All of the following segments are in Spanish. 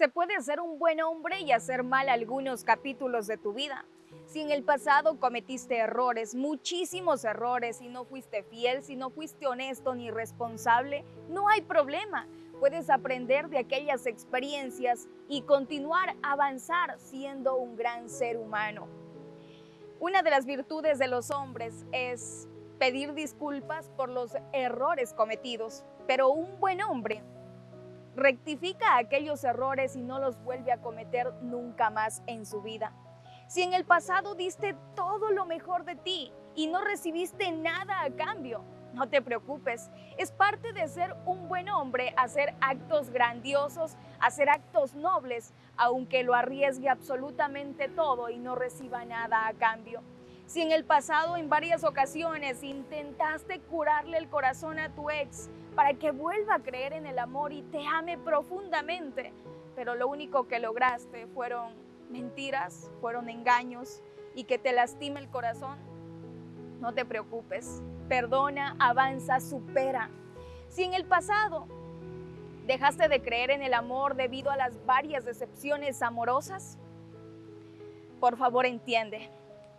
Se puede ser un buen hombre y hacer mal algunos capítulos de tu vida. Si en el pasado cometiste errores, muchísimos errores, y no fuiste fiel, si no fuiste honesto ni responsable, no hay problema. Puedes aprender de aquellas experiencias y continuar a avanzar siendo un gran ser humano. Una de las virtudes de los hombres es pedir disculpas por los errores cometidos, pero un buen hombre rectifica aquellos errores y no los vuelve a cometer nunca más en su vida. Si en el pasado diste todo lo mejor de ti y no recibiste nada a cambio, no te preocupes, es parte de ser un buen hombre hacer actos grandiosos, hacer actos nobles, aunque lo arriesgue absolutamente todo y no reciba nada a cambio. Si en el pasado en varias ocasiones intentaste curarle el corazón a tu ex para que vuelva a creer en el amor y te ame profundamente, pero lo único que lograste fueron mentiras, fueron engaños y que te lastime el corazón, no te preocupes. Perdona, avanza, supera. Si en el pasado dejaste de creer en el amor debido a las varias decepciones amorosas, por favor entiende,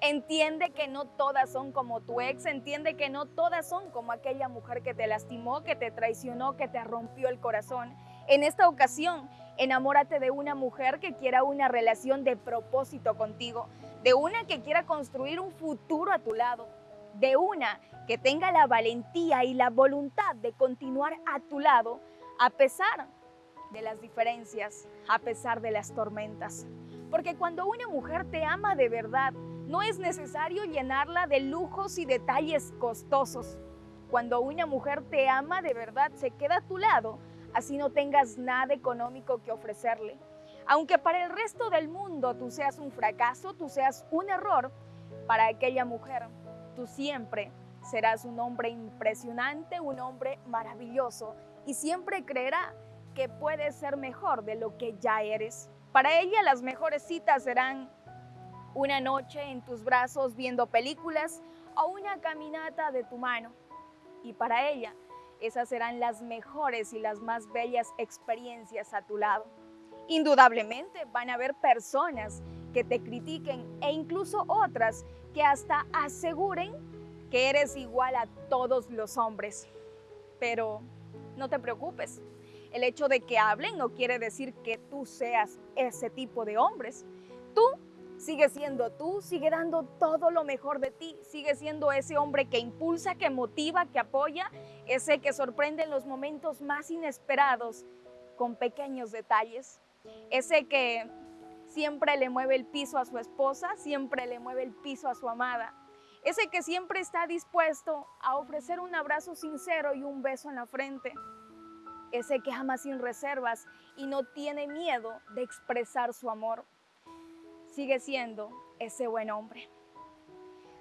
Entiende que no todas son como tu ex, entiende que no todas son como aquella mujer que te lastimó, que te traicionó, que te rompió el corazón. En esta ocasión, enamórate de una mujer que quiera una relación de propósito contigo, de una que quiera construir un futuro a tu lado, de una que tenga la valentía y la voluntad de continuar a tu lado a pesar de las diferencias, a pesar de las tormentas. Porque cuando una mujer te ama de verdad, no es necesario llenarla de lujos y detalles costosos. Cuando una mujer te ama de verdad, se queda a tu lado, así no tengas nada económico que ofrecerle. Aunque para el resto del mundo tú seas un fracaso, tú seas un error, para aquella mujer tú siempre serás un hombre impresionante, un hombre maravilloso y siempre creerá que puedes ser mejor de lo que ya eres. Para ella las mejores citas serán una noche en tus brazos viendo películas o una caminata de tu mano. Y para ella, esas serán las mejores y las más bellas experiencias a tu lado. Indudablemente van a haber personas que te critiquen e incluso otras que hasta aseguren que eres igual a todos los hombres. Pero no te preocupes, el hecho de que hablen no quiere decir que tú seas ese tipo de hombres. Tú sigue siendo tú, sigue dando todo lo mejor de ti, sigue siendo ese hombre que impulsa, que motiva, que apoya, ese que sorprende en los momentos más inesperados con pequeños detalles, ese que siempre le mueve el piso a su esposa, siempre le mueve el piso a su amada, ese que siempre está dispuesto a ofrecer un abrazo sincero y un beso en la frente, ese que ama sin reservas y no tiene miedo de expresar su amor. Sigue siendo ese buen hombre.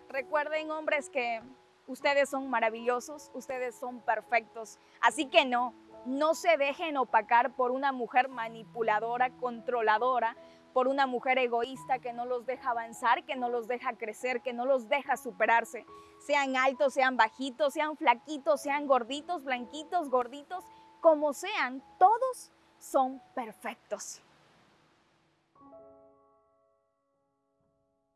Recuerden, hombres, que ustedes son maravillosos, ustedes son perfectos. Así que no, no se dejen opacar por una mujer manipuladora, controladora, por una mujer egoísta que no los deja avanzar, que no los deja crecer, que no los deja superarse. Sean altos, sean bajitos, sean flaquitos, sean gorditos, blanquitos, gorditos, como sean, todos son perfectos.